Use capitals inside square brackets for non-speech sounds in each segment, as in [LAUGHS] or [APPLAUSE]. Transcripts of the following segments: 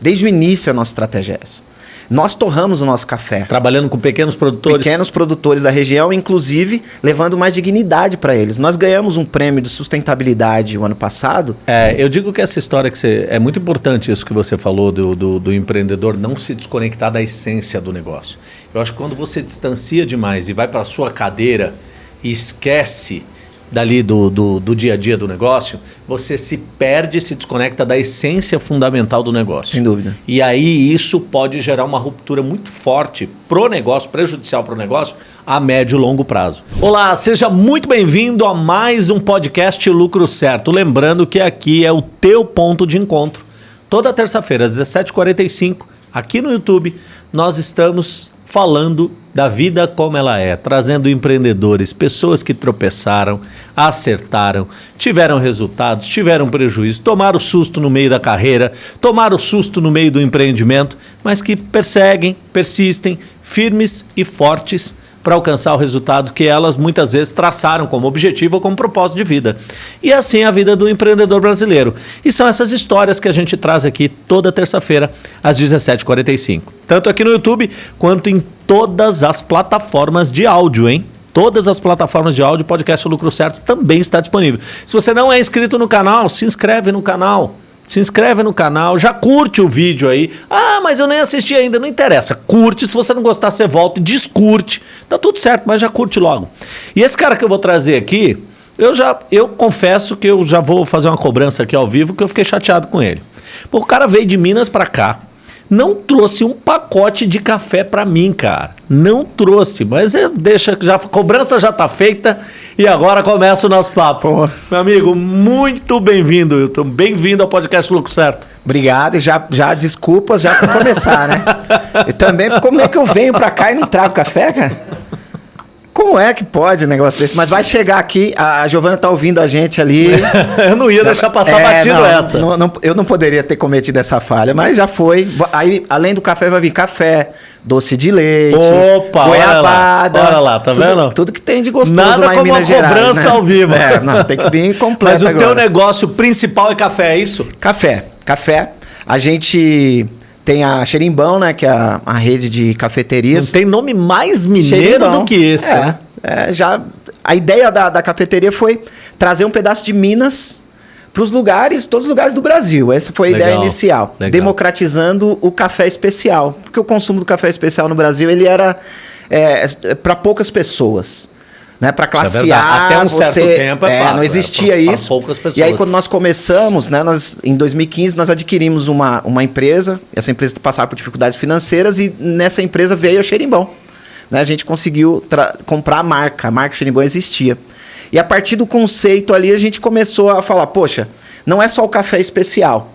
Desde o início a nossa estratégia é essa. Nós torramos o nosso café. Trabalhando com pequenos produtores. Pequenos produtores da região, inclusive levando mais dignidade para eles. Nós ganhamos um prêmio de sustentabilidade o ano passado. É, eu digo que essa história que você. É muito importante isso que você falou do, do, do empreendedor não se desconectar da essência do negócio. Eu acho que quando você distancia demais e vai para a sua cadeira e esquece dali do, do, do, dia a dia do negócio, você se perde, se desconecta da essência fundamental do negócio. Sem dúvida. E aí isso pode gerar uma ruptura muito forte pro negócio, prejudicial pro negócio, a médio e longo prazo. Olá, seja muito bem-vindo a mais um podcast Lucro Certo. Lembrando que aqui é o teu ponto de encontro. Toda terça-feira, às 17h45, aqui no YouTube, nós estamos falando da vida como ela é, trazendo empreendedores, pessoas que tropeçaram, acertaram, tiveram resultados, tiveram prejuízo, tomaram susto no meio da carreira, tomaram susto no meio do empreendimento, mas que perseguem, persistem, firmes e fortes para alcançar o resultado que elas muitas vezes traçaram como objetivo ou como propósito de vida. E assim a vida do empreendedor brasileiro. E são essas histórias que a gente traz aqui toda terça-feira às 17h45. Tanto aqui no YouTube quanto em todas as plataformas de áudio, hein? Todas as plataformas de áudio, podcast o Lucro Certo também está disponível. Se você não é inscrito no canal, se inscreve no canal se inscreve no canal, já curte o vídeo aí. Ah, mas eu nem assisti ainda, não interessa. Curte, se você não gostar, você volta e descurte. Tá tudo certo, mas já curte logo. E esse cara que eu vou trazer aqui, eu já eu confesso que eu já vou fazer uma cobrança aqui ao vivo que eu fiquei chateado com ele. Pô, o cara veio de Minas para cá não trouxe um pacote de café para mim, cara. Não trouxe, mas é, deixa já a cobrança já tá feita e agora começa o nosso papo. Meu amigo, muito bem-vindo, Wilton. Bem-vindo ao podcast Lucro Certo. Obrigado e já, já desculpas já para começar, né? [LAUGHS] e também como é que eu venho para cá e não trago café, cara? Como é que pode um negócio desse? Mas vai chegar aqui, a Giovana tá ouvindo a gente ali. [LAUGHS] eu não ia deixar passar é, batido não, essa. Não, não, eu não poderia ter cometido essa falha, mas já foi. Aí, além do café, vai vir café, doce de leite, Opa, goiabada. Olha lá, olha lá tá tudo, vendo? Tudo que tem de gostoso Nada lá em como Minas uma cobrança Gerais, né? ao vivo. É, não, tem que vir [LAUGHS] completo Mas o agora. teu negócio principal é café, é isso? Café, café. A gente tem a Xerimbão, né, que é a, a rede de cafeterias. Não tem nome mais mineiro Xerimbão. do que esse, é. né? É, já a ideia da, da cafeteria foi trazer um pedaço de Minas para os lugares, todos os lugares do Brasil. Essa foi a legal, ideia inicial, legal. democratizando o café especial, porque o consumo do café especial no Brasil ele era é, para poucas pessoas. Né, para classe é A, até um você, certo tempo é, é fato, não existia pra, isso. Pra poucas pessoas. E aí quando nós começamos, né, nós em 2015 nós adquirimos uma, uma empresa. Essa empresa passava por dificuldades financeiras e nessa empresa veio a Xerimbão né, a gente conseguiu comprar a marca. A marca Xerimbão existia. E a partir do conceito ali, a gente começou a falar: poxa, não é só o café especial.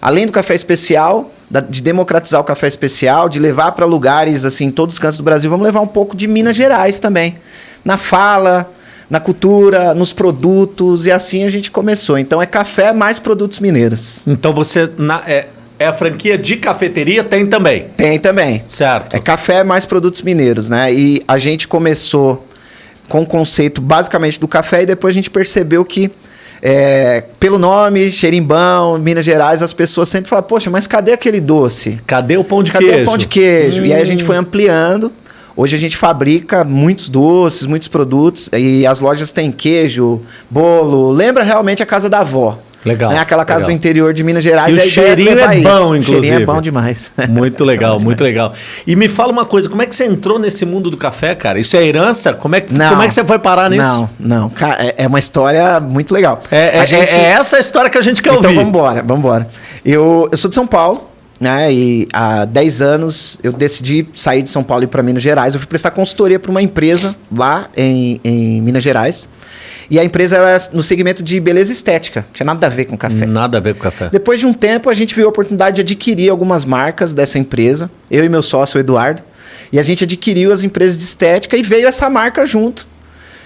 Além do café especial, de democratizar o café especial, de levar para lugares assim, em todos os cantos do Brasil, vamos levar um pouco de Minas Gerais também. Na fala, na cultura, nos produtos, e assim a gente começou. Então é café mais produtos mineiros. Então você. Na, é é a franquia de cafeteria? Tem também. Tem também. Certo. É café mais produtos mineiros, né? E a gente começou com o conceito basicamente do café e depois a gente percebeu que é, pelo nome, Xerimbão, Minas Gerais, as pessoas sempre falam, poxa, mas cadê aquele doce? Cadê o pão de cadê queijo? Cadê o pão de queijo? Hum. E aí a gente hum. foi ampliando. Hoje a gente fabrica muitos doces, muitos produtos e as lojas têm queijo, bolo. Lembra realmente a casa da avó. Legal. Né? Aquela casa legal. do interior de Minas Gerais. E o cheirinho é bom, isso. inclusive. O cheirinho é bom demais. [LAUGHS] Muito legal, [LAUGHS] muito legal. E me fala uma coisa, como é que você entrou nesse mundo do café, cara? Isso é herança? Como é que, não, como é que você foi parar nisso? Não, não. Cara, é, é uma história muito legal. É, é, gente... é, essa a história que a gente quer então, ouvir. Então vamos embora. Eu, eu sou de São Paulo, né? E há 10 anos eu decidi sair de São Paulo e ir para Minas Gerais. Eu fui prestar consultoria para uma empresa lá em, em Minas Gerais. E a empresa era no segmento de beleza estética. Tinha nada a ver com café. Nada a ver com café. Depois de um tempo, a gente viu a oportunidade de adquirir algumas marcas dessa empresa. Eu e meu sócio, Eduardo. E a gente adquiriu as empresas de estética e veio essa marca junto.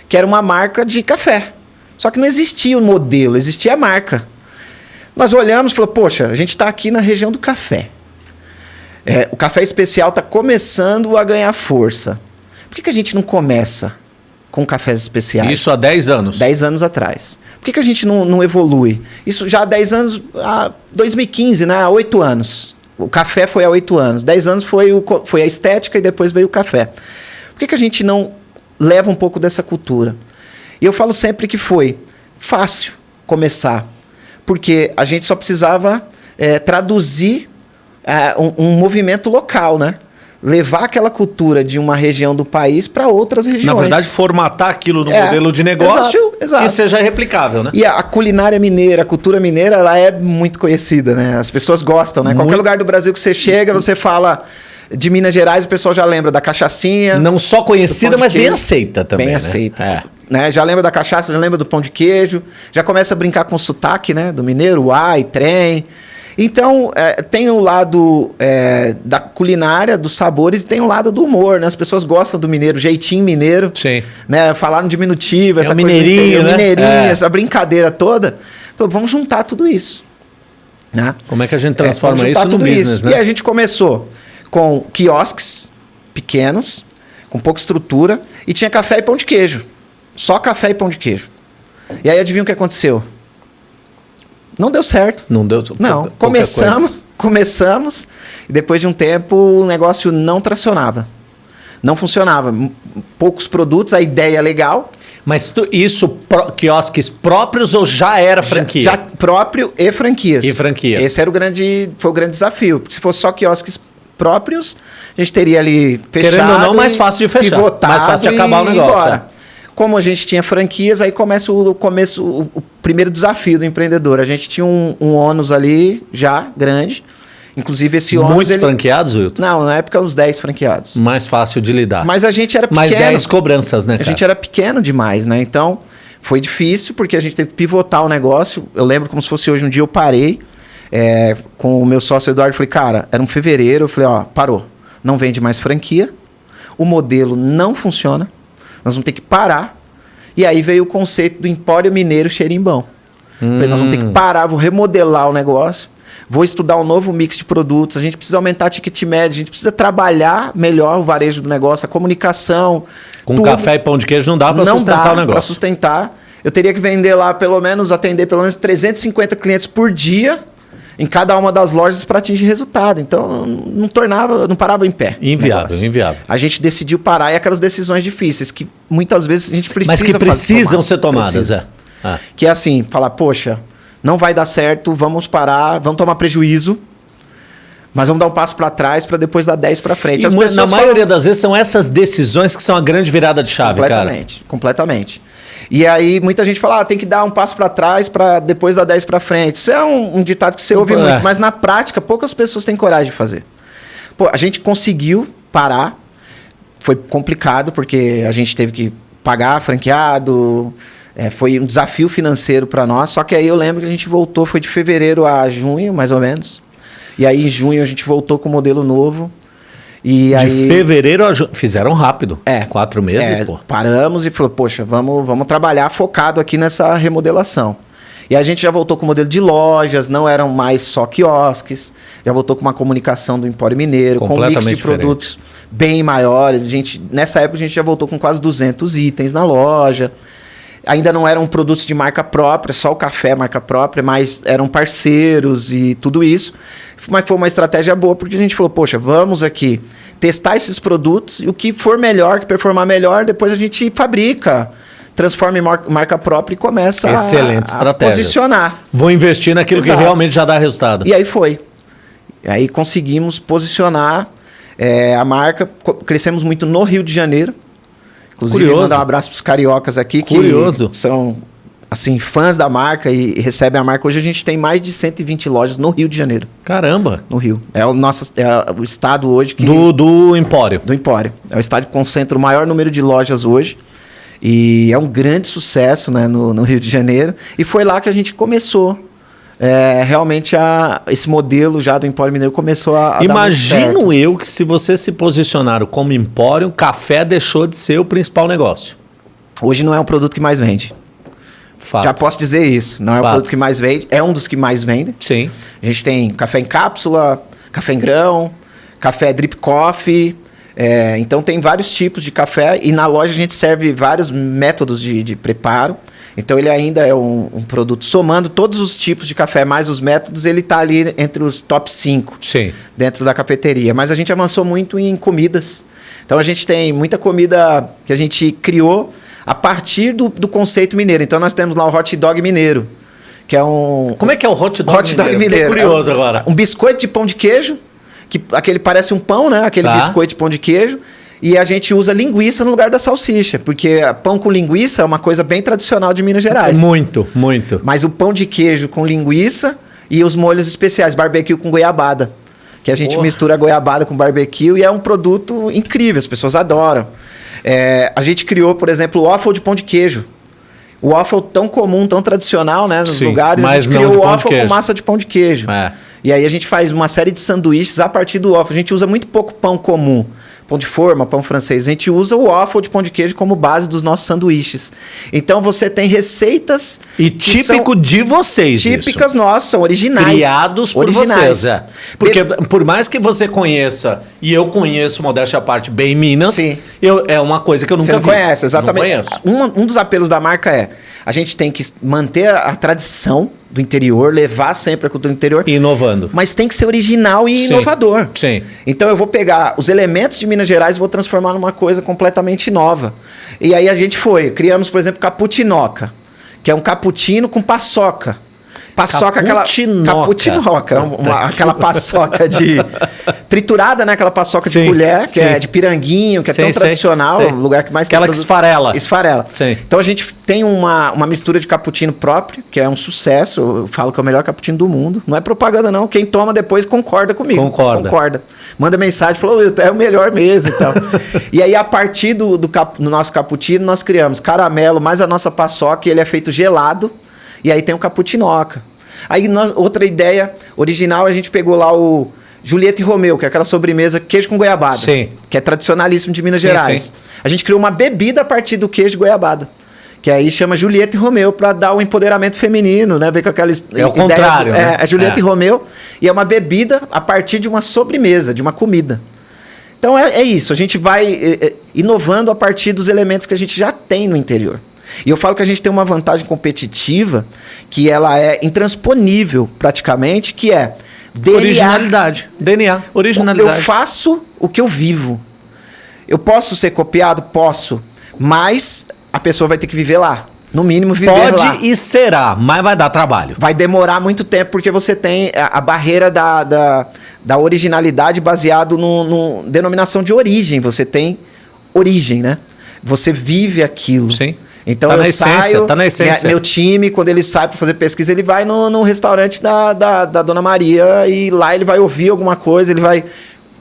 Que era uma marca de café. Só que não existia o modelo, existia a marca. Nós olhamos e falamos, poxa, a gente está aqui na região do café. É, o café especial está começando a ganhar força. Por que, que a gente não começa com cafés especiais. Isso há 10 anos? 10 anos atrás. Por que, que a gente não, não evolui? Isso já há 10 anos, há 2015, né? Há 8 anos. O café foi há oito anos. Dez anos foi, o, foi a estética e depois veio o café. Por que, que a gente não leva um pouco dessa cultura? E eu falo sempre que foi fácil começar, porque a gente só precisava é, traduzir é, um, um, movimento local, né? Levar aquela cultura de uma região do país para outras regiões. Na verdade, formatar aquilo no é, modelo de negócio exato, exato. que seja replicável, né? E a, a, culinária mineira, a cultura mineira, ela é muito conhecida, né? As pessoas gostam, né? Muito... Qualquer lugar do Brasil que você chega, você fala de Minas Gerais, o pessoal já lembra da cachaçinha. Não só conhecida, mas bem aceita também. Bem né? aceita. É. Né? Já lembra da cachaça, já lembra do pão de queijo, já começa a brincar com o sotaque, né? Do mineiro, uai, trem. Então, é, tem o lado é, da culinária, dos sabores, e tem o lado do humor, né? As pessoas gostam do mineiro, jeitinho mineiro. Sim. Né? Falar no diminutivo, é essa é mineirinho, né? mineirinho, é. essa brincadeira toda. Então, vamos juntar tudo isso. Né? Como é que a gente transforma isso no business, isso. né? E a gente começou com quiosques pequenos, com pouca estrutura, e tinha café e pão de queijo. Só café e pão de queijo. E aí adivinha o que aconteceu? Não deu certo. Não deu. Não. Começamos, [LAUGHS] começamos e depois de um tempo o negócio não tracionava. Não funcionava. Poucos produtos, a ideia é legal. Mas tu, isso, pro, quiosques próprios ou já era franquia? Já, já, próprio e franquias. E franquia. Esse era o grande, foi o grande desafio. Porque se fosse só quiosques próprios, a gente teria ali fechado. Querendo ou não, mais fácil de fechar. Mais fácil de acabar o negócio. Como a gente tinha franquias, aí começa o começo, o, o primeiro desafio do empreendedor. A gente tinha um, um ônus ali já grande. Inclusive esse ônus. Muitos ele... franqueados, Wilton? Não, na época uns 10 franqueados. Mais fácil de lidar. Mas a gente era pequeno. Mais 10 cobranças, né? Cara? A gente era pequeno demais, né? Então foi difícil porque a gente teve que pivotar o negócio. Eu lembro como se fosse hoje um dia eu parei é, com o meu sócio Eduardo. Falei, cara, era um fevereiro. Eu falei, ó, parou. Não vende mais franquia. O modelo não funciona. Nós vamos ter que parar. E aí veio o conceito do Empório Mineiro Xerimbão. Hum. Falei, nós vamos ter que hum. parar, vou remodelar o negócio, vou estudar um novo mix de produtos, a gente precisa aumentar a ticket média, a gente precisa trabalhar melhor o varejo do negócio, a comunicação. Com tudo. café e pão de queijo não dá para sustentar dá o negócio. Para sustentar. Eu teria que vender lá pelo menos, atender pelo menos 350 clientes por dia em cada uma das lojas para atingir resultado. Então, não tornava, não parava em pé. Inviável, inviável. A gente decidiu parar e aquelas decisões difíceis que muitas vezes a gente precisa Mas que precisam ser tomadas, precisa. é. Ah. Que é assim, falar, poxa, não vai dar certo, vamos parar, vamos tomar prejuízo. Mas vamos dar um passo para trás para depois dar 10 para frente. As e, na maioria falam... das vezes são essas decisões que são a grande virada de chave, completamente, cara. Completamente. E aí muita gente fala, ah, tem que dar um passo para trás para depois dar 10 para frente. Isso é um, um, ditado que você ouve é. muito, mas na prática poucas pessoas têm coragem de fazer. Pô, a gente conseguiu parar. Foi complicado porque a gente teve que pagar franqueado, é, foi um desafio financeiro para nós. Só que aí eu lembro que a gente voltou, foi de fevereiro a junho, mais ou menos. E aí em junho a gente voltou com o modelo novo. E de aí, fevereiro a ju... fizeram rápido. É. Quatro meses, é, pô. Paramos e falou, poxa, vamos, vamos trabalhar focado aqui nessa remodelação. E a gente já voltou com o modelo de lojas, não eram mais só quiosques, já voltou com uma comunicação do Empório Mineiro, com um mix de diferente. produtos bem maiores. A gente, nessa época a gente já voltou com quase 200 itens na loja ainda não eram produtos de marca própria, só o café marca própria, mas eram parceiros e tudo isso. Mas foi uma estratégia boa porque a gente falou, poxa, vamos aqui testar esses produtos e o que for melhor, que performar melhor, depois a gente fabrica transforma em marca própria e começa Excelente a, a posicionar. Vou investir naquilo Exato. que realmente já dá resultado. E aí foi. E aí conseguimos posicionar é, a marca. Crescemos muito no Rio de Janeiro. Inclusive, Curioso. mandar um abraço para os cariocas aqui Curioso. que são assim fãs da marca e, recebem a marca. Hoje a gente tem mais de 120 lojas no Rio de Janeiro. Caramba! No Rio. É o nosso é o estado hoje que do, do Empório. Do Empório. É o estado que concentra o maior número de lojas hoje. E é um grande sucesso né, no, no Rio de Janeiro. E foi lá que a gente começou é, realmente a, esse modelo já do Empório Mineiro começou a, a Imagino eu que se você se posicionar como Empório, café deixou de ser o principal negócio. Hoje não é um produto que mais vende. Fato. Já posso dizer isso. Não Fato. é o produto que mais vende, é um dos que mais vende. Sim. A gente tem café em cápsula, café em grão, café drip coffee. É, então tem vários tipos de café e na loja a gente serve vários métodos de, de preparo. Então ele ainda é um, um produto somando todos os tipos de café, mais os métodos, ele está ali entre os top 5 Sim. dentro da cafeteria. Mas a gente avançou muito em comidas. Então a gente tem muita comida que a gente criou a partir do, do conceito mineiro. Então nós temos lá o hot dog mineiro, que é um. Como é que é o hot dog hot dog mineiro? mineiro? Fiquei curioso É um- agora. Um biscoito de pão de queijo, que aquele parece um pão, né? Aquele Tá. biscoito de pão de queijo. E a gente usa linguiça no lugar da salsicha, porque pão com linguiça é uma coisa bem tradicional de Minas Gerais. Muito, muito. Mas o pão de queijo com linguiça e os molhos especiais, barbecue com goiabada. Que a gente Porra. mistura goiabada com barbecue e é um produto incrível, as pessoas adoram. É, a gente criou, por exemplo, o waffle de pão de queijo. O waffle tão comum, tão tradicional, né? Nos Sim, lugares, a gente não criou o waffle com massa de pão de queijo. É. E aí a gente faz uma série de sanduíches a partir do waffle. A gente usa muito pouco pão comum. Pão de forma, pão francês. A gente usa o waffle de pão de queijo como base dos nossos sanduíches. Então você tem receitas E típico de vocês típicas isso. nossas, são originais. Criados por originais. vocês, é. Porque por mais que você conheça, e eu conheço, modéstia à parte, bem Minas, Sim. eu, é uma coisa que eu nunca Você não vi. conhece, exatamente. Não conheço. Um, um dos apelos da marca é: a gente tem que manter a, a tradição do interior, levar sempre a cultura do interior, Inovando. mas tem que ser original e Sim. inovador. Sim. Então eu vou pegar os elementos de Minas Gerais e vou transformar numa coisa completamente nova. E aí a gente foi, criamos, por exemplo, caputinoca, que é um cappuccino com paçoca. Paçoca, aquela. Caputinoca. Caputinoca. uma- uma- aquela paçoca de. [LAUGHS] triturada, né? Aquela paçoca Sim, de colher, que sim. é de piranguinho, que é Sei, tão sei, tradicional, o lugar que mais Aquela que produto- esfarela. Esfarela. Sim. Então a gente tem uma, uma mistura de cappuccino próprio, que é um sucesso. Eu falo que é o melhor cappuccino do mundo. Não é propaganda, não. Quem toma depois concorda comigo. Concorda. Concorda. Manda mensagem, falou, é o melhor mesmo. Então. [LAUGHS] e aí, a partir do, do, cap- do nosso cappuccino, nós criamos caramelo mais a nossa paçoca, e ele é feito gelado. E aí tem o cappuccinoca. Aí, nós- outra ideia original, a gente pegou lá o Julieta e Romeu, que é aquela sobremesa queijo com goiabada. Sim. Que é tradicionalíssimo de Minas Sim, Gerais. sim. A gente criou uma bebida a partir do queijo de goiabada. Que aí chama Julieta e Romeu para dar o empoderamento feminino, né? Ver com aquela É o contrário, do- né? É, é Julieta É. e Romeu. E é uma bebida a partir de uma sobremesa, de uma comida. Então é, é isso, a gente vai é, é, inovando a partir dos elementos que a gente já tem no interior. E eu falo que a gente tem uma vantagem competitiva que ela é intransponível praticamente, que é DNA. Originalidade. DNA. Originalidade. Eu faço o que eu vivo. Eu posso ser copiado? Posso. Mas a pessoa vai ter que viver lá. No mínimo, viver Pode lá. e será, mas vai dar trabalho. Vai demorar muito tempo porque você tem a, a barreira da, da, da originalidade baseado no, no denominação de origem. Você tem origem, né? Você vive aquilo. Sim. Então Tá eu na essência, saio, tá na essência. meu time, quando ele sai para fazer pesquisa, ele vai no, no restaurante da, da, da Dona Maria e lá ele vai ouvir alguma coisa, ele vai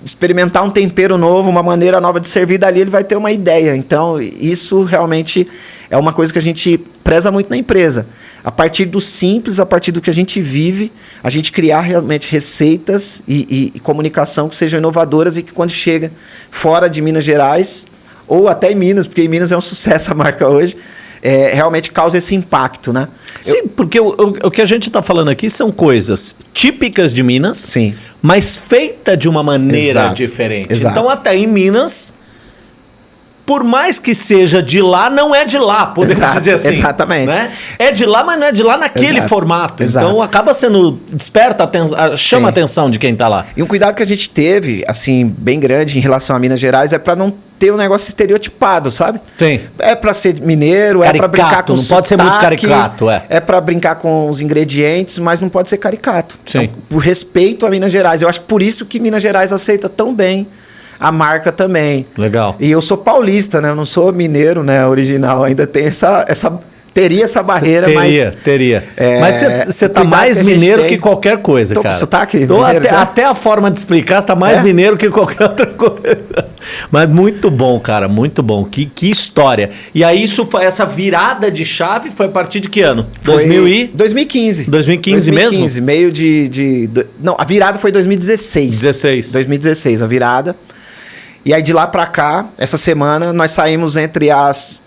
experimentar um tempero novo, uma maneira nova de servir, dali ele vai ter uma ideia. Então, isso realmente é uma coisa que a gente preza muito na empresa. A partir do simples, a partir do que a gente vive, a gente criar realmente receitas e, e- e comunicação que sejam inovadoras e que quando chega fora de Minas Gerais, ou até em Minas, porque em Minas é um sucesso a marca hoje, é, realmente causa esse impacto, né? Sim, porque o, o- o que a gente está falando aqui são coisas típicas de Minas, Sim. mas feita de uma maneira Exato, diferente. exato. Então, até em Minas, por mais que seja de lá, não é de lá, podemos Exato, dizer assim. exatamente. né? É de lá, mas não é de lá naquele Exato, formato. exato. Então, acaba sendo. desperta, aten- chama Sim. a atenção de quem está lá. E um cuidado que a gente teve, assim, bem grande em relação a Minas Gerais, é para não ter um negócio estereotipado, sabe? Sim. É para ser mineiro, é para Caricato, brincar com não pode ser muito sotaque, caricato, é. É para brincar com os ingredientes, mas não pode ser caricato. Sim. Então, por respeito a Minas Gerais. Eu acho por isso que Minas Gerais aceita tão bem a marca também. Legal. E eu sou paulista, né? Eu não sou mineiro, né? Original. Ainda tem essa, essa teria essa barreira, Teria, mas teria. É, Mas você tá mais que mineiro tem- que qualquer coisa, Tô cara. sotaque Tô até, até a forma de explicar, você tá mais É? mineiro que qualquer [LAUGHS] outra coisa. Mas muito bom, cara, muito bom. Que, que história. E aí, isso foi, essa virada de chave foi a partir de que ano? Foi 2000 e... 2015. 2015 mesmo? 2015, meio de, de, Não, a virada foi 2016. 16. 2016, a virada. E aí de lá pra cá, essa semana, nós saímos entre as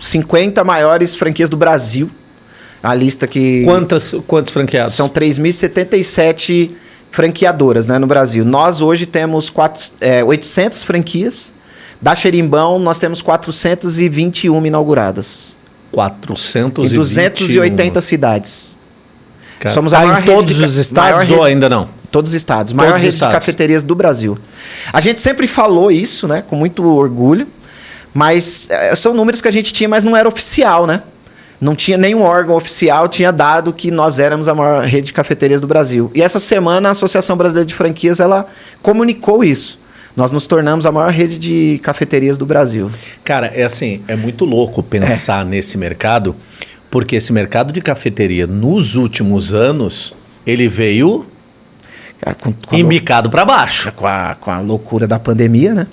50 maiores franquias do Brasil. A lista que. Quantas, quantos franqueados? São 3.077 franqueadoras né, no Brasil. Nós hoje temos quatro, é, 800 franquias. Da Xerimbão, nós temos 421 inauguradas. 421. Em 280 cidades. Cara, Somos tá a maior em todos de os estados ou ainda não? Todos os estados. Maior Todos os rede estados. de cafeterias do Brasil. A gente sempre falou isso, né? Com muito orgulho. Mas eh, são números que a gente tinha, mas não era oficial, né? Não tinha nenhum órgão oficial, tinha dado que nós éramos a maior rede de cafeterias do Brasil. E essa semana a Associação Brasileira de Franquias, ela comunicou isso. Nós nos tornamos a maior rede de cafeterias do Brasil. Cara, é assim, é muito louco pensar nesse mercado, porque esse mercado de cafeteria, nos últimos anos, ele veio Cara, com, com, embicado para baixo. com a- com a loucura da pandemia, né?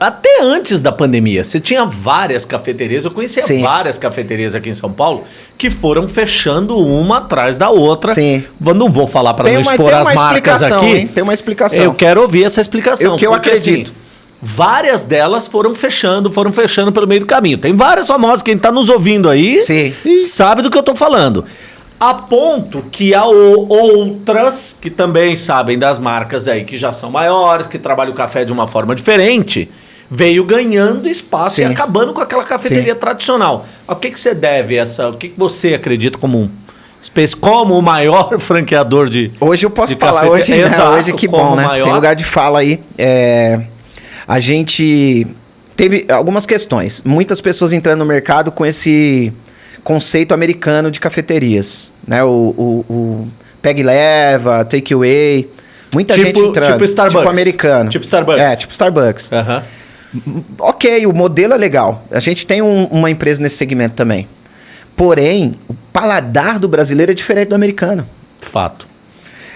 Até antes da pandemia, você tinha várias cafeterias, eu conhecia Sim. várias cafeterias aqui em São Paulo, que foram fechando uma atrás da outra. Sim. Não vou falar para não uma- expor as marcas aqui. hein? Tem uma explicação. Eu quero ouvir essa explicação. O que eu porque, acredito. assim, várias delas foram fechando, foram fechando pelo meio do caminho. Tem várias famosas, quem está nos ouvindo aí Sim. sabe do que eu tô falando. A ponto que há outras que também sabem das marcas aí, que já são maiores, que trabalham o café de uma forma diferente, veio ganhando espaço e Sim. acabando com aquela cafeteria tradicional. O que, que você deve essa? O que, que você acredita como um como o maior [LAUGHS] franqueador de Hoje eu posso falar, hoje, né? Exato, hoje que bom, né? maior. Tem lugar de fala aí. É, a gente teve algumas questões. Muitas pessoas entrando no mercado com esse conceito americano de cafeterias, né? O, o, o peg leva, take away. Muita Tipo- gente entrando. tipo Starbucks. Tipo americano. Tipo Starbucks. É, tipo Starbucks. Aham. Ok, o modelo é legal. A gente tem um- uma empresa nesse segmento também. Porém, o paladar do brasileiro é diferente do americano. Fato.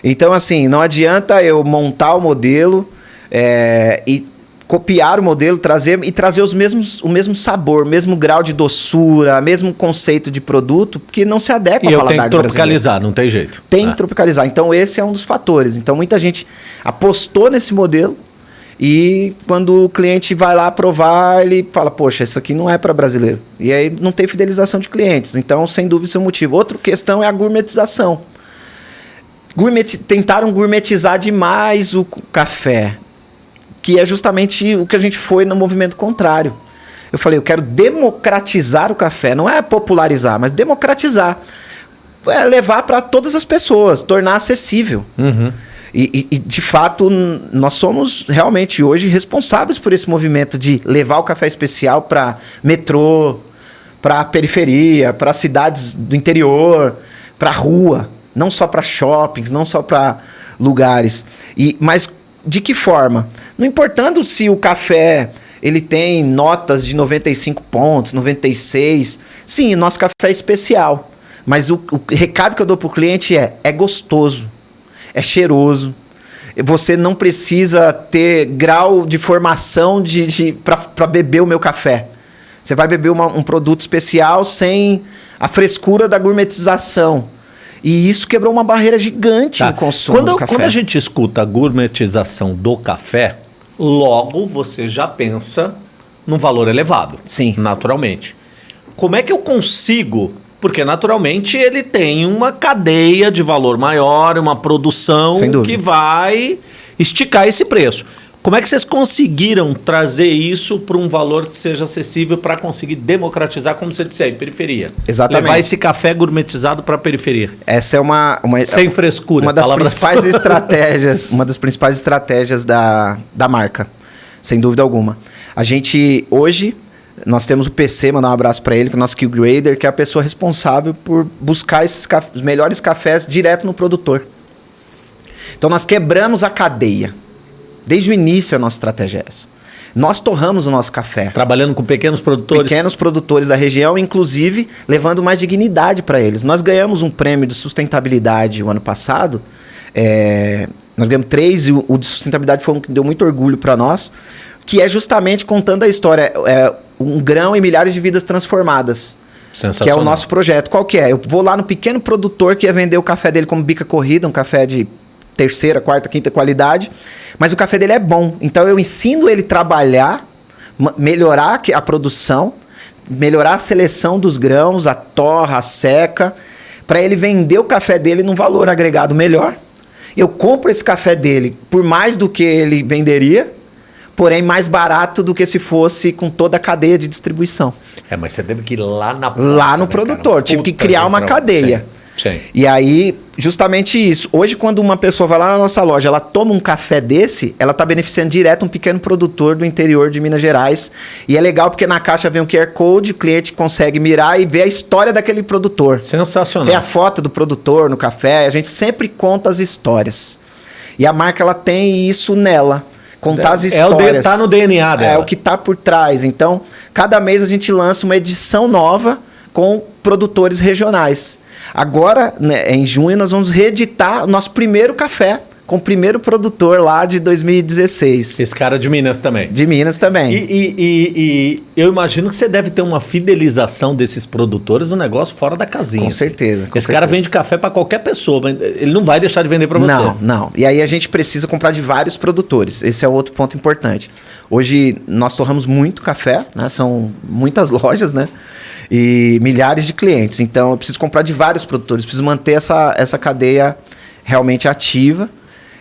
Então, assim, não adianta eu montar o modelo é, e copiar o modelo, trazer e trazer os mesmos, o mesmo sabor, o mesmo grau de doçura, mesmo conceito de produto, que não se adequa E ao paladar que do brasileiro. tropicalizar, não tem jeito. Tem Ah. que tropicalizar. Então, esse é um dos fatores. Então, muita gente apostou nesse modelo e quando o cliente vai lá provar, ele fala: Poxa, isso aqui não é para brasileiro. E aí não tem fidelização de clientes. Então, sem dúvida, isso é um motivo. Outra questão é a gourmetização. Gourmet, tentaram gourmetizar demais o café, que é justamente o que a gente foi no movimento contrário. Eu falei, eu quero democratizar o café, não é popularizar, mas democratizar. É levar para todas as pessoas, tornar acessível. Uhum. E, e- de fato, nós somos realmente hoje responsáveis por esse movimento de levar o café especial para metrô, para periferia, para cidades do interior, para rua, não só para shoppings, não só para lugares. E mas de que forma? Não importando se o café ele tem notas de 95 pontos, 96. Sim, nosso café é especial. Mas o, o recado que eu dou pro cliente é: é gostoso, é cheiroso. Você não precisa ter grau de formação de, de para beber o meu café. Você vai beber uma- um produto especial sem a frescura da gourmetização. E isso quebrou uma barreira gigante Tá. no consumo Quando, do café. quando a gente escuta a gourmetização do café, logo você já pensa num valor elevado. Sim. Naturalmente. Como é que eu consigo? Porque naturalmente ele tem uma cadeia de valor maior, uma produção que vai esticar esse preço. Como é que vocês conseguiram trazer isso para um valor que seja acessível para conseguir democratizar, como você disse aí, periferia? Exatamente. Levar esse café gourmetizado para a periferia. Essa é uma, uma Sem frescura. uma das principais [LAUGHS] estratégias, uma das principais estratégias da, da marca, sem dúvida alguma. A gente hoje nós temos o PC, mandar um abraço para ele, que é o nosso Skill Grader, que é a pessoa responsável por buscar esses caf- os melhores cafés direto no produtor. Então nós quebramos a cadeia. Desde o início a nossa estratégia é essa. Nós torramos o nosso café. Trabalhando com pequenos produtores. Pequenos produtores da região, inclusive levando mais dignidade para eles. Nós ganhamos um prêmio de sustentabilidade o ano passado. é, nós ganhamos três e o, o de sustentabilidade foi um que deu muito orgulho para nós, que é justamente contando a história. É, um grão e milhares de vidas transformadas. Que é o nosso projeto. Qual que é? Eu vou lá no pequeno produtor que ia vender o café dele como bica corrida, um café de terceira, quarta, quinta qualidade, mas o café dele é bom. Então eu ensino ele a trabalhar, melhorar a produção, melhorar a seleção dos grãos, a torra, a seca, para ele vender o café dele num valor agregado melhor. Eu compro esse café dele por mais do que ele venderia, porém mais barato do que se fosse com toda a cadeia de distribuição. É, mas você teve que ir lá na Lá no né, produtor, cara? tive Puta que criar uma cadeia. Sim. Sim. E aí, justamente isso. Hoje, quando uma pessoa vai lá na nossa loja, ela toma um café desse, ela está beneficiando direto um pequeno produtor do interior de Minas Gerais. E é legal porque na caixa vem um QR Code, o cliente consegue mirar e ver a história daquele produtor. Sensacional. Tem a foto do produtor no café, a gente sempre conta as histórias. E a marca ela tem isso nela contar as histórias. É o tá no DNA dela. É o que tá por trás. Então, cada mês a gente lança uma edição nova com produtores regionais. Agora, né, em junho, nós vamos reeditar o nosso primeiro café com o primeiro produtor lá de 2016. Esse cara de Minas também. De Minas também. E, e, e, e, eu imagino que você deve ter uma fidelização desses produtores um negócio fora da casinha. Com certeza. Com Esse certeza. cara vende café para qualquer pessoa, mas ele não vai deixar de vender para você. Não, não. E aí a gente precisa comprar de vários produtores. Esse é outro ponto importante. Hoje nós torramos muito café, né? São muitas [LAUGHS] lojas, né? E milhares de clientes. Então eu preciso comprar de vários produtores, preciso manter essa, essa cadeia realmente ativa.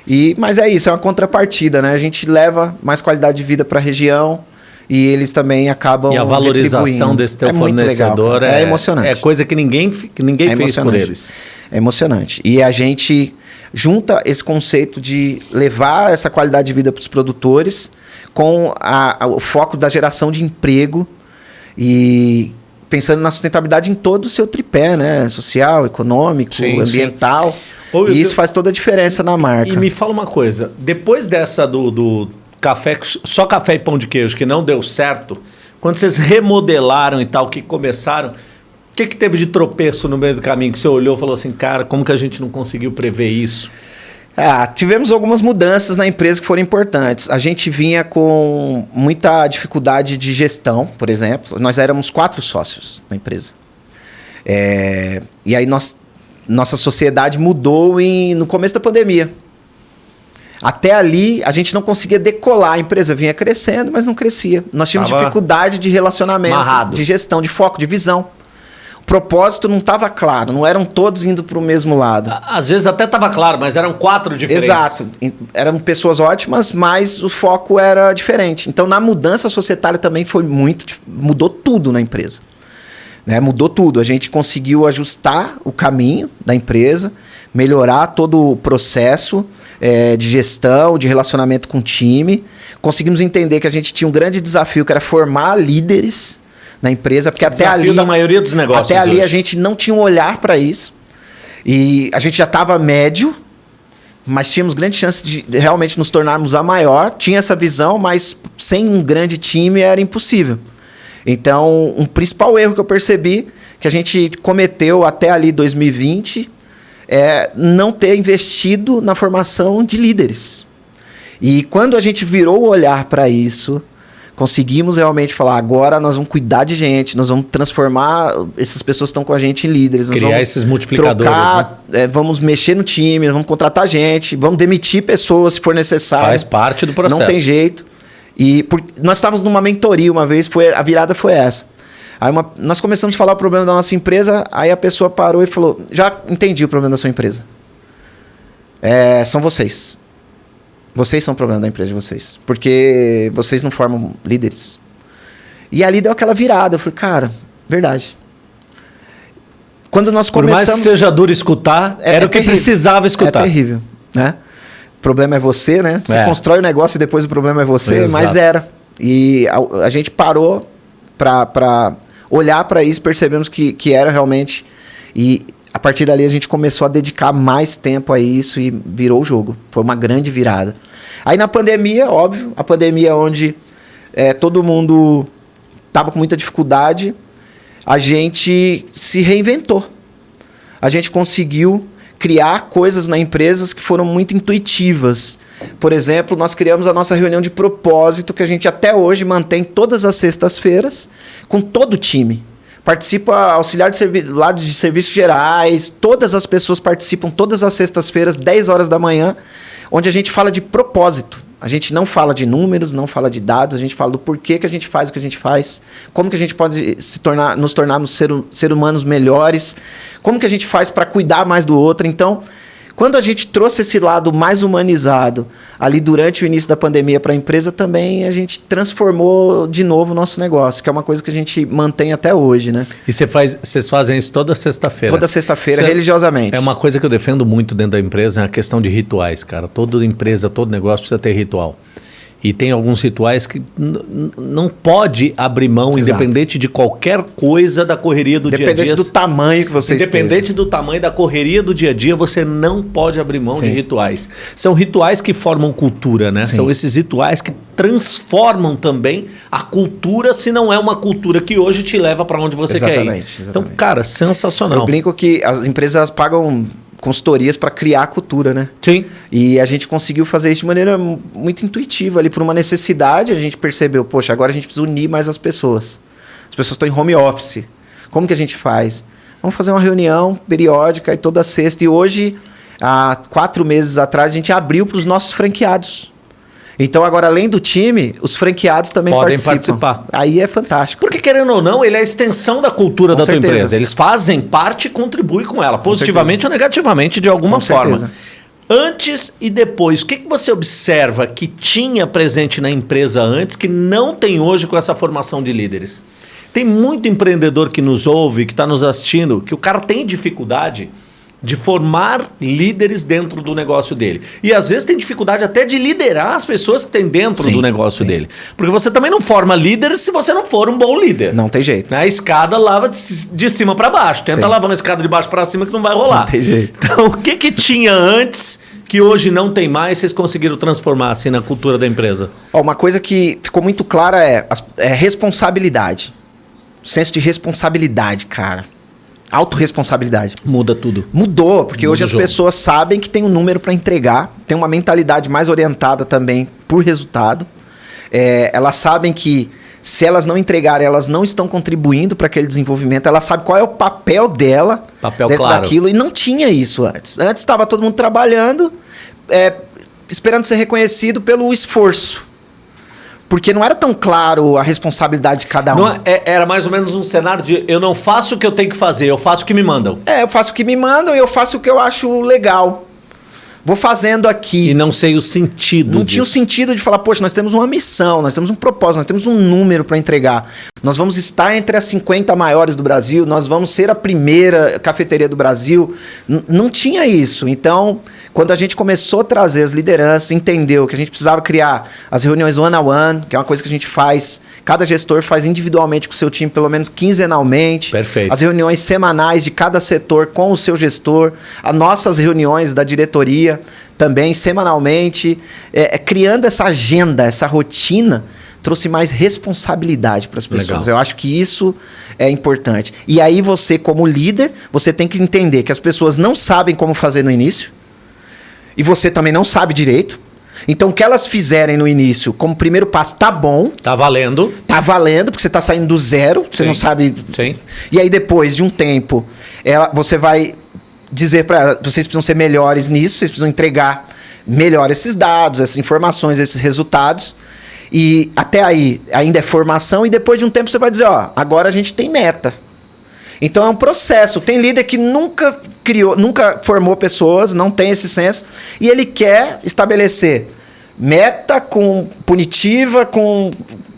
E, mas é isso, é uma contrapartida, né? A gente leva mais qualidade de vida para a região e eles também acabam. E a valorização desse teu é fornecedor legal, é, é, emocionante. É coisa que ninguém, que ninguém é fez por eles. É emocionante. E a gente junta esse conceito de levar essa qualidade de vida para os produtores com a, a, o foco da geração de emprego e pensando na sustentabilidade em todo o seu tripé, né? Social, econômico, sim, ambiental. Sim. e isso faz toda a diferença na marca. E me fala uma coisa, depois dessa do, do café, só café e pão de queijo que não deu certo, quando vocês remodelaram e tal, que começaram, o que, que teve de tropeço no meio do caminho que você olhou e falou assim, cara, como que a gente não conseguiu prever isso? Ah, tivemos algumas mudanças na empresa que foram importantes. A gente vinha com muita dificuldade de gestão, por exemplo. Nós éramos quatro sócios na empresa. É, e aí nós, nossa sociedade mudou em, no começo da pandemia. Até ali, a gente não conseguia decolar. A empresa vinha crescendo, mas não crescia. Nós tínhamos Tava dificuldade de relacionamento, marrado. de gestão, de foco, de visão propósito não estava claro, não eram todos indo para o mesmo lado. Às vezes até estava claro, mas eram quatro diferentes. Exato. Eram pessoas ótimas, mas o foco era diferente. Então, na mudança societária também foi muito. mudou tudo na empresa. Né? Mudou tudo. A gente conseguiu ajustar o caminho da empresa, melhorar todo o processo é, de gestão, de relacionamento com o time. Conseguimos entender que a gente tinha um grande desafio, que era formar líderes na empresa, porque até Desafio ali. da maioria dos negócios. Até ali hoje. a gente não tinha um olhar para isso. E a gente já estava médio, mas tínhamos grande chance de realmente nos tornarmos a maior. Tinha essa visão, mas sem um grande time era impossível. Então, um principal erro que eu percebi que a gente cometeu até ali 2020 é não ter investido na formação de líderes. E quando a gente virou o olhar para isso, conseguimos realmente falar, agora nós vamos cuidar de gente, nós vamos transformar essas pessoas que estão com a gente em líderes. Criar esses multiplicadores. Trocar, né? é, vamos mexer no time, vamos contratar gente, vamos demitir pessoas se for necessário. Faz parte do processo. Não tem jeito. E por, nós estávamos numa mentoria uma vez, foi, a virada foi essa. Aí uma, nós começamos a falar o problema da nossa empresa, aí a pessoa parou e falou: Já entendi o problema da sua empresa. É, são vocês. Vocês são o problema da empresa de vocês. Porque vocês não formam líderes. E ali deu aquela virada. Eu falei, cara, verdade. Quando nós começamos... Por mais que seja duro escutar, é, era é o que terrível. precisava escutar. É terrível, né? O problema é você, né? Você é. constrói o negócio e depois o problema é você, Exato. mas era. E a, a gente parou para olhar para isso, percebemos que, que era realmente... E a partir dali a gente começou a dedicar mais tempo a isso e virou o jogo. Foi uma grande virada. Aí na pandemia, óbvio, a pandemia onde é, todo mundo estava com muita dificuldade, a gente se reinventou. A gente conseguiu criar coisas na empresa que foram muito intuitivas. Por exemplo, nós criamos a nossa reunião de propósito que a gente até hoje mantém todas as sextas-feiras com todo o time. Participa auxiliar de, lá de serviços gerais, todas as pessoas participam todas as sextas-feiras, 10 horas da manhã, onde a gente fala de propósito. A gente não fala de números, não fala de dados, a gente fala do porquê que a gente faz o que a gente faz, como que a gente pode se tornar, nos tornarmos ser, ser humanos melhores, como que a gente faz para cuidar mais do outro. Então, Quando a gente trouxe esse lado mais humanizado ali durante o início da pandemia para a empresa, também a gente transformou de novo o nosso negócio, que é uma coisa que a gente mantém até hoje, né? E você faz, vocês fazem isso toda sexta-feira? Toda sexta-feira, religiosamente. É uma coisa que eu defendo muito dentro da empresa, é a questão de rituais, cara. Toda empresa, todo negócio precisa ter ritual. E tem alguns rituais que não pode abrir mão, Exato. independente de qualquer coisa da correria do dia a dia. Independente do tamanho que você Independente esteja. do tamanho da correria do dia a dia, você não pode abrir mão Sim. de rituais. São rituais que formam cultura, né? Sim. São esses rituais que transformam também a cultura, se não é uma cultura que hoje te leva para onde você exatamente, quer ir. Exatamente. Então, cara, sensacional. Eu brinco que as empresas pagam consultorias para criar a cultura, né? Sim. E a gente conseguiu fazer isso de maneira muito intuitiva ali, por uma necessidade, a gente percebeu, poxa, agora a gente precisa unir mais as pessoas. As pessoas estão em home office. Como que a gente faz? Vamos fazer uma reunião periódica e toda sexta. E hoje, há quatro meses atrás, a gente abriu para os nossos franqueados. Então, agora, além do time, os franqueados também Podem participam. participar. Aí é fantástico. Porque, querendo ou não, ele é a extensão da cultura com da certeza. tua empresa. Eles fazem parte e contribuem com ela, positivamente com ou negativamente, de alguma com forma. Certeza. Antes e depois, o que, que você observa que tinha presente na empresa antes que não tem hoje com essa formação de líderes? Tem muito empreendedor que nos ouve, que está nos assistindo, que o cara tem dificuldade de formar líderes dentro do negócio dele. E às vezes tem dificuldade até de liderar as pessoas que tem dentro sim, do negócio sim. dele. Porque você também não forma líderes se você não for um bom líder. Não tem jeito. A escada lava de, cima para baixo. Tenta sim. lavar uma escada de baixo para cima que não vai rolar. Não tem jeito. Então, o que que tinha antes que hoje não tem mais, vocês conseguiram transformar assim na cultura da empresa? Ó, uma coisa que ficou muito clara é, é responsabilidade. O senso de responsabilidade, cara autorresponsabilidade. Muda tudo. Mudou, porque Muda hoje as pessoas sabem que tem um número para entregar, tem uma mentalidade mais orientada também por resultado. É, elas sabem que se elas não entregarem, elas não estão contribuindo para aquele desenvolvimento. Ela sabe qual é o papel dela papel dentro claro. daquilo. E não tinha isso antes. Antes estava todo mundo trabalhando, é, esperando ser reconhecido pelo esforço. Porque não era tão claro a responsabilidade de cada um. Não, é, era mais ou menos um cenário de eu não faço o que eu tenho que fazer, eu faço o que me mandam. É, eu faço o que me mandam e eu faço o que eu acho legal. Vou fazendo aqui. E não sei o sentido. Não disso. tinha o sentido de falar, poxa, nós temos uma missão, nós temos um propósito, nós temos um número para entregar. Nós vamos estar entre as 50 maiores do Brasil, nós vamos ser a primeira cafeteria do Brasil. N não tinha isso. Então, quando a gente começou a trazer as lideranças, entendeu que a gente precisava criar as reuniões one-on-one, que é uma coisa que a gente faz, cada gestor faz individualmente com o seu time, pelo menos quinzenalmente. Perfeito. As reuniões semanais de cada setor com o seu gestor, as nossas reuniões da diretoria também semanalmente, é, é, criando essa agenda, essa rotina, trouxe mais responsabilidade para as pessoas. Legal. Eu acho que isso é importante. E aí você, como líder, você tem que entender que as pessoas não sabem como fazer no início e você também não sabe direito. Então, o que elas fizerem no início, como primeiro passo, tá bom. Tá valendo. Tá valendo, porque você tá saindo do zero, você Sim. não sabe. Sim. E aí, depois de um tempo, ela, você vai dizer para ela, vocês precisam ser melhores nisso, vocês precisam entregar melhor esses dados, essas informações, esses resultados. E até aí ainda é formação, e depois de um tempo você vai dizer, ó, agora a gente tem meta. Então é um processo. Tem líder que nunca criou, nunca formou pessoas, não tem esse senso, e ele quer estabelecer meta com punitiva, com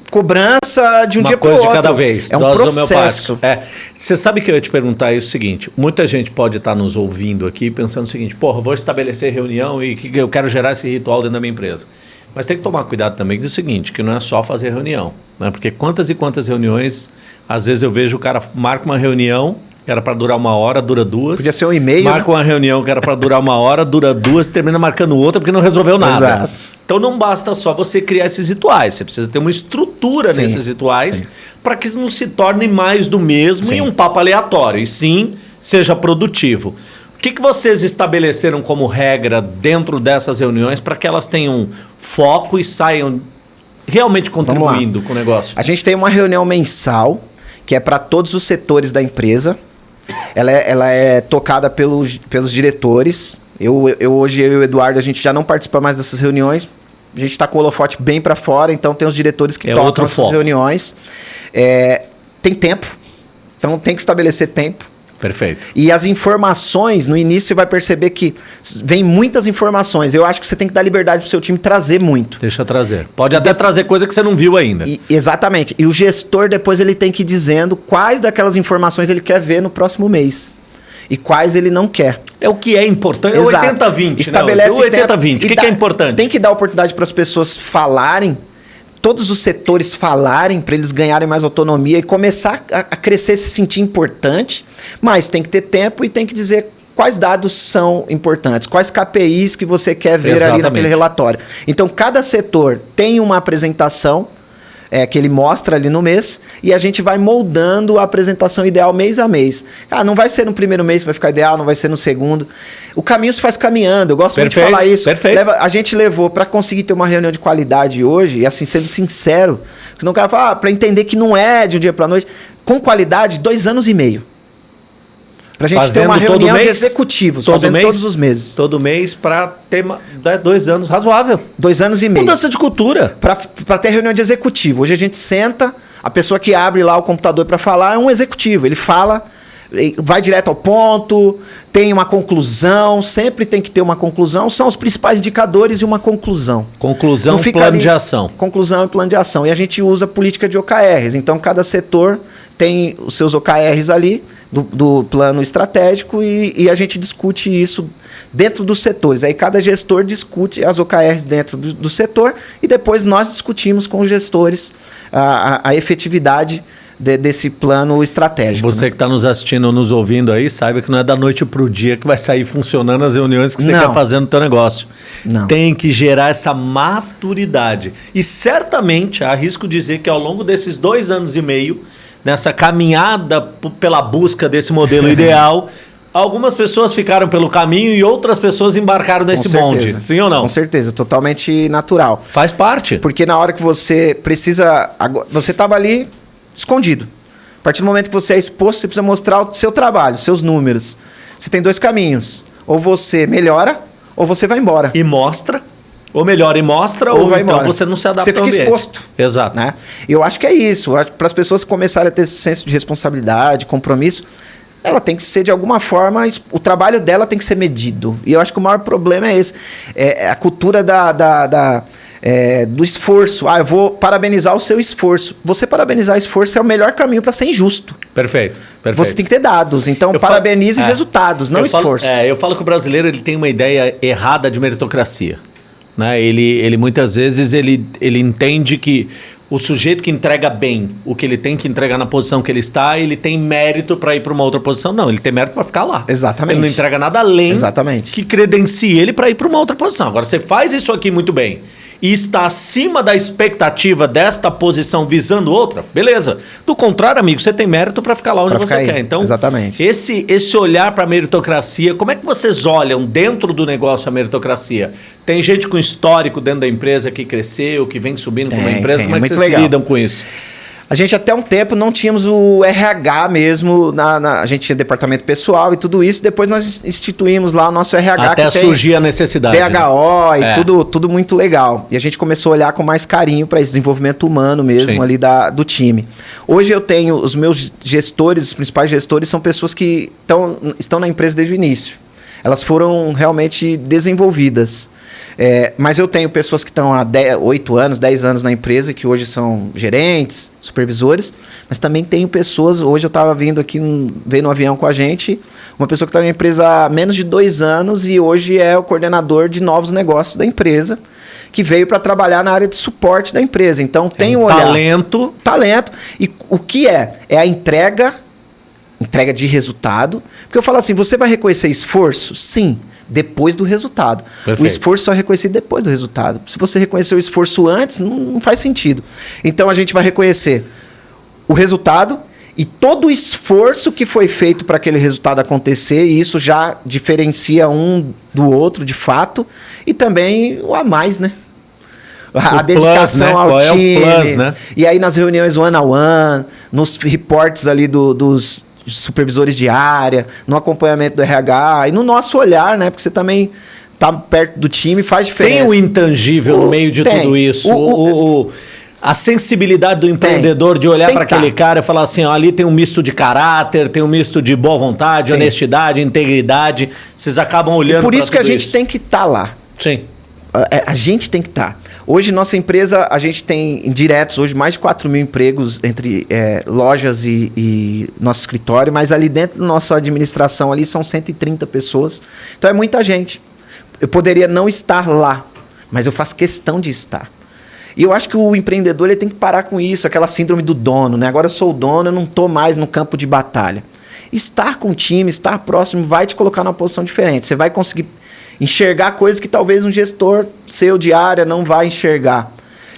cobrança de um Uma dia para o outro. de cada vez. É um processo. É. Você sabe que eu ia te perguntar isso o seguinte: muita gente pode estar nos ouvindo aqui pensando o seguinte: porra, vou estabelecer reunião e que eu quero gerar esse ritual dentro da minha empresa. Mas tem que tomar cuidado também com o seguinte, que não é só fazer reunião. Né? Porque quantas e quantas reuniões, às vezes eu vejo o cara marca uma reunião que era para durar uma hora, dura duas. Podia ser um e-mail. Marca né? uma reunião que era para durar uma hora, dura duas, termina marcando outra porque não resolveu nada. Exato. Então não basta só você criar esses rituais, você precisa ter uma estrutura sim, nesses rituais para que não se torne mais do mesmo sim. e um papo aleatório, e sim seja produtivo. O que, que vocês estabeleceram como regra dentro dessas reuniões para que elas tenham foco e saiam realmente contribuindo com o negócio? A gente tem uma reunião mensal que é para todos os setores da empresa. Ela é, ela é tocada pelos, pelos diretores. Eu, eu hoje eu e o Eduardo a gente já não participa mais dessas reuniões. A gente está com o holofote bem para fora, então tem os diretores que é tocam essas foco. reuniões. É, tem tempo, então tem que estabelecer tempo Perfeito. E as informações, no início você vai perceber que vem muitas informações. Eu acho que você tem que dar liberdade pro seu time trazer muito. Deixa trazer. Pode até trazer coisa que você não viu ainda. E, exatamente. E o gestor depois ele tem que ir dizendo quais daquelas informações ele quer ver no próximo mês. E quais ele não quer. É o que é importante. É 80-20. Estabelece né? 80-20. O que, que é importante? Tem que dar oportunidade para as pessoas falarem todos os setores falarem para eles ganharem mais autonomia e começar a, a crescer, se sentir importante, mas tem que ter tempo e tem que dizer quais dados são importantes, quais KPIs que você quer ver Exatamente. ali naquele relatório. Então, cada setor tem uma apresentação é, que ele mostra ali no mês e a gente vai moldando a apresentação ideal mês a mês. Ah, não vai ser no primeiro mês que vai ficar ideal, não vai ser no segundo. O caminho se faz caminhando. Eu gosto perfeito, muito de falar isso. Perfeito. Leva, a gente levou para conseguir ter uma reunião de qualidade hoje, e assim, sendo sincero, senão o cara fala, ah, para entender que não é de um dia para noite, com qualidade, dois anos e meio. Pra gente fazendo ter uma reunião mês, de executivos, todo fazendo mês, todos os meses. Todo mês para ter dois anos razoável. Dois anos e meio. Mudança de cultura. Para ter reunião de executivo. Hoje a gente senta, a pessoa que abre lá o computador para falar é um executivo. Ele fala, vai direto ao ponto, tem uma conclusão, sempre tem que ter uma conclusão. São os principais indicadores e uma conclusão. Conclusão e plano ali, de ação. Conclusão e plano de ação. E a gente usa política de OKRs. Então, cada setor tem os seus OKRs ali do, do plano estratégico e, e, a gente discute isso dentro dos setores. Aí cada gestor discute as OKRs dentro do, do setor e depois nós discutimos com os gestores a, a, a efetividade de, desse plano estratégico. Você né? que está nos assistindo nos ouvindo aí, saiba que não é da noite para o dia que vai sair funcionando as reuniões que você não. quer fazer no teu negócio. Não. Tem que gerar essa maturidade. E certamente, arrisco dizer que ao longo desses dois anos e meio, nessa caminhada pela busca desse modelo [LAUGHS] ideal, algumas pessoas ficaram pelo caminho e outras pessoas embarcaram nesse bonde. Sim ou não? Com certeza, totalmente natural. Faz parte. Porque na hora que você precisa. Você estava ali escondido. A partir do momento que você é exposto, você precisa mostrar o seu trabalho, seus números. Você tem dois caminhos. Ou você melhora, ou você vai embora. E mostra ou melhor, e mostra, ou, ou vai então embora. você não se adapta Você fica exposto. Exato. Né? Eu acho que é isso. Para as pessoas começarem a ter esse senso de responsabilidade, compromisso, ela tem que ser de alguma forma, o trabalho dela tem que ser medido. E eu acho que o maior problema é esse. É, é a cultura da, da, da é, do esforço. Ah, eu vou parabenizar o seu esforço. Você parabenizar o esforço é o melhor caminho para ser injusto. Perfeito, perfeito. Você tem que ter dados. Então, eu parabenize falo, é, resultados, não esforço. Falo, é, eu falo que o brasileiro ele tem uma ideia errada de meritocracia. Né? Ele, ele muitas vezes ele, ele entende que o sujeito que entrega bem o que ele tem que entregar na posição que ele está, ele tem mérito para ir para uma outra posição. Não, ele tem mérito para ficar lá. Exatamente. Ele não entrega nada além Exatamente. que credencie ele para ir para uma outra posição. Agora, você faz isso aqui muito bem e está acima da expectativa desta posição visando outra, beleza. Do contrário, amigo, você tem mérito para ficar lá onde você quer. Então, Exatamente. Esse, esse olhar para a meritocracia, como é que vocês olham dentro do negócio a meritocracia? Tem gente com histórico dentro da empresa que cresceu, que vem subindo com uma empresa, tem, como é que vocês legal. lidam com isso? A gente até um tempo não tínhamos o RH mesmo, na, na, a gente tinha departamento pessoal e tudo isso. Depois nós instituímos lá o nosso RH. Até surgir a necessidade. DHO né? e é. tudo, tudo muito legal. E a gente começou a olhar com mais carinho para esse desenvolvimento humano mesmo Sim. ali da, do time. Hoje eu tenho os meus gestores, os principais gestores, são pessoas que tão, estão na empresa desde o início. Elas foram realmente desenvolvidas. É, mas eu tenho pessoas que estão há 10, 8 anos, 10 anos na empresa, que hoje são gerentes, supervisores, mas também tenho pessoas, hoje eu estava vindo aqui, veio no avião com a gente, uma pessoa que está na empresa há menos de dois anos e hoje é o coordenador de novos negócios da empresa, que veio para trabalhar na área de suporte da empresa. Então tem um olhar. Talento. Talento. E o que é? É a entrega, entrega de resultado. Porque eu falo assim, você vai reconhecer esforço? Sim depois do resultado. Perfeito. O esforço só é reconhecido depois do resultado. Se você reconhecer o esforço antes, não, não faz sentido. Então a gente vai reconhecer o resultado e todo o esforço que foi feito para aquele resultado acontecer, e isso já diferencia um do outro de fato, e também o a mais, né? A, a dedicação plus, né? ao Qual time. É o plus, né? E aí nas reuniões one on one, nos reportes ali do, dos, supervisores de área, no acompanhamento do RH e no nosso olhar, né? Porque você também tá perto do time faz diferença. Tem o intangível o, no meio de tem. tudo isso. O, o, a sensibilidade do empreendedor Tem. de olhar para que aquele tá. cara e falar assim, ó, ali tem um misto de caráter, tem um misto de boa vontade, Sim. honestidade, integridade. Vocês acabam olhando E por isso que a gente isso. tem que estar lá. Sim. A, é, a gente tem que estar. Hoje, nossa empresa, a gente tem diretos hoje mais de 4 mil empregos entre é, lojas e, e nosso escritório, mas ali dentro da nossa administração ali são 130 pessoas. Então é muita gente. Eu poderia não estar lá, mas eu faço questão de estar. E eu acho que o empreendedor ele tem que parar com isso, aquela síndrome do dono, né? Agora eu sou o dono, eu não estou mais no campo de batalha. Estar com o time, estar próximo, vai te colocar numa posição diferente. Você vai conseguir enxergar coisas que talvez um gestor seu de área não vai enxergar.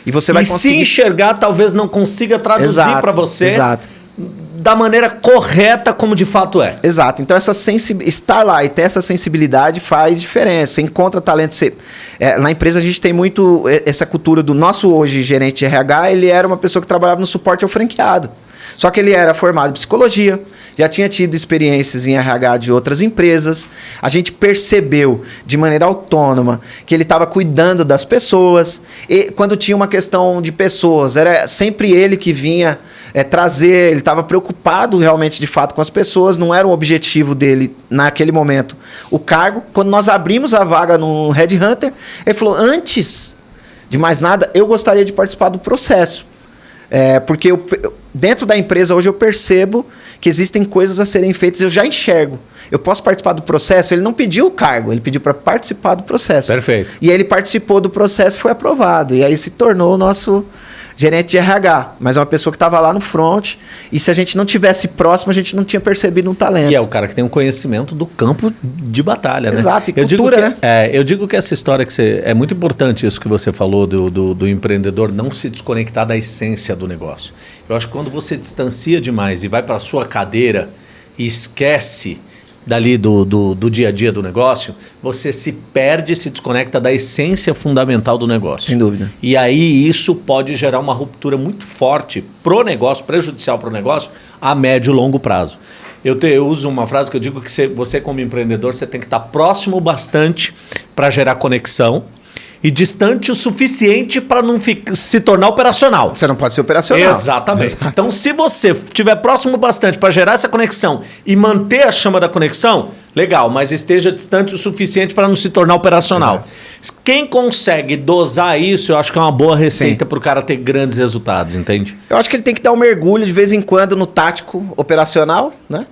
E você vai e se conseguir. enxergar, talvez não consiga traduzir para você Exato. da maneira correta como de fato é. Exato. Então, essa sensi... estar lá e ter essa sensibilidade faz diferença. Você encontra talento. Você... É, na empresa, a gente tem muito é, essa cultura do nosso hoje gerente de RH. Ele era uma pessoa que trabalhava no suporte ao franqueado. Só que ele era formado em psicologia, já tinha tido experiências em RH de outras empresas. A gente percebeu de maneira autônoma que ele estava cuidando das pessoas. E quando tinha uma questão de pessoas, era sempre ele que vinha é, trazer, ele estava preocupado realmente de fato com as pessoas, não era o objetivo dele naquele momento o cargo. Quando nós abrimos a vaga no Red Hunter, ele falou: antes de mais nada, eu gostaria de participar do processo. É, porque eu, dentro da empresa hoje eu percebo que existem coisas a serem feitas, eu já enxergo. Eu posso participar do processo? Ele não pediu o cargo, ele pediu para participar do processo. Perfeito. E aí ele participou do processo e foi aprovado. E aí se tornou o nosso gerente de RH, mas é uma pessoa que estava lá no front. E se a gente não tivesse próximo, a gente não tinha percebido um talento. E é o cara que tem um conhecimento do campo de batalha, né? Exato, e eu digo cultura, que, né? É, eu digo que essa história que você. É muito importante isso que você falou do, do, do empreendedor não se desconectar da essência do negócio. Eu acho que quando você distancia demais e vai para a sua cadeira e esquece dali do, do, do dia a dia do negócio, você se perde, se desconecta da essência fundamental do negócio. Sem dúvida. E aí isso pode gerar uma ruptura muito forte pro negócio, prejudicial pro negócio, a médio e longo prazo. Eu, te- eu uso uma frase que eu digo que você, você como empreendedor, você tem que estar próximo bastante para gerar conexão e distante o suficiente para não se tornar operacional. Você não pode ser operacional. Exatamente. Então, se você estiver próximo bastante para gerar essa conexão e manter a chama da conexão, legal, mas esteja distante o suficiente para não se tornar operacional. Quem consegue dosar isso, eu acho que é uma boa receita para o cara ter grandes resultados, entende? Eu acho que ele tem que dar um mergulho de vez em quando no tático operacional, né?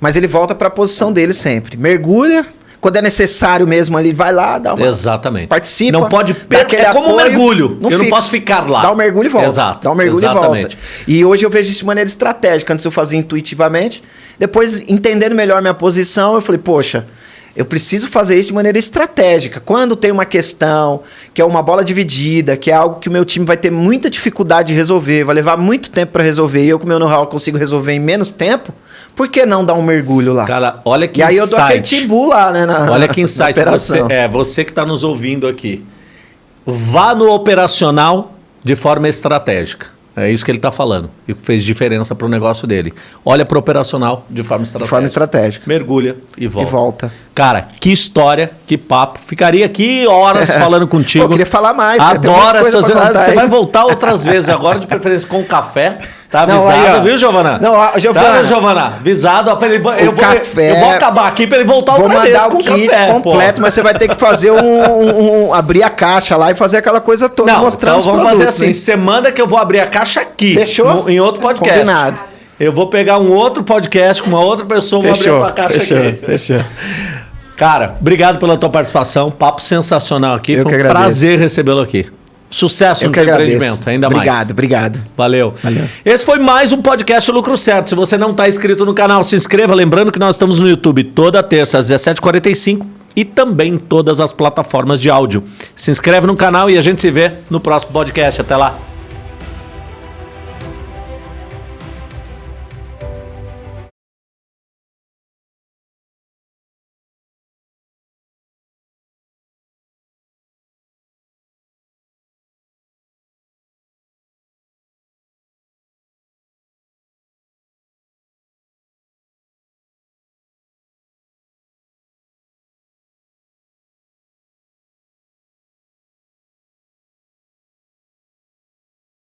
Mas ele volta para a posição dele sempre. Mergulha, quando é necessário mesmo ali, vai lá, dá uma Exatamente. participa. Não pode dá per... aquele É como um mergulho. eu não fica. posso ficar lá. Dá o mergulho e volta. Exato. Dá o mergulho Exatamente. e volta. E hoje eu vejo isso de maneira estratégica. Antes eu fazia intuitivamente. Depois, entendendo melhor minha posição, eu falei, poxa, eu preciso fazer isso de maneira estratégica. Quando tem uma questão que é uma bola dividida, que é algo que o meu time vai ter muita dificuldade de resolver, vai levar muito tempo para resolver, e eu com o meu know-how consigo resolver em menos tempo, por que não dar um mergulho lá? Cara, olha que e aí eu dou aquele insight. lá, né? Na, Olha [LAUGHS] que insight. Você, é, você que está nos ouvindo aqui. Vá no operacional de forma estratégica. É isso que ele está falando. E que fez diferença para o negócio dele. Olha para o operacional de forma De estratégica. forma estratégica. Mergulha e volta. E volta. Cara, que história, que papo. Ficaria aqui horas [LAUGHS] falando contigo. Eu queria falar mais, de Adoro essas. [LAUGHS] Você vai voltar outras vezes agora, de preferência com café. Tá Não, avisado, aí, viu, Giovana? Não, ó, Giovana. Tá, Giovana? Avisado. ó, pra ele- eu, vou, café- eu vou acabar aqui para ele voltar Vou outra vez mandar com o kit café. completo, pô. mas você vai ter que fazer um, um- um- abrir a caixa lá e fazer aquela coisa toda, Não, mostrando então os vamos fazer produtos, assim. hein? Você manda que eu vou abrir a caixa aqui. Fechou? no- em outro podcast. Combinado. Eu vou pegar um outro podcast com uma outra pessoa, vou abrir a tua caixa fechou, aqui. fechou. Cara, obrigado pela tua participação. Papo sensacional aqui. Eu Foi que um agradeço. prazer recebê-lo aqui. Sucesso Eu no que empreendimento, ainda obrigado, mais. Obrigado, Valeu. Valeu. Esse foi mais um podcast Lucro Certo. Se você não está inscrito no canal, se inscreva. Lembrando que nós estamos no YouTube toda terça às 17h45 e também em todas as plataformas de áudio. Se inscreve no canal e a gente se vê no próximo podcast. Até lá.